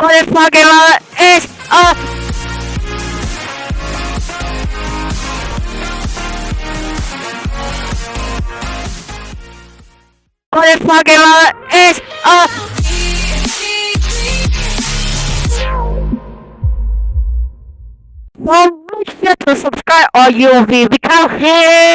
What the fucking is a What the fucking is a Well, make sure to subscribe or you'll be become here.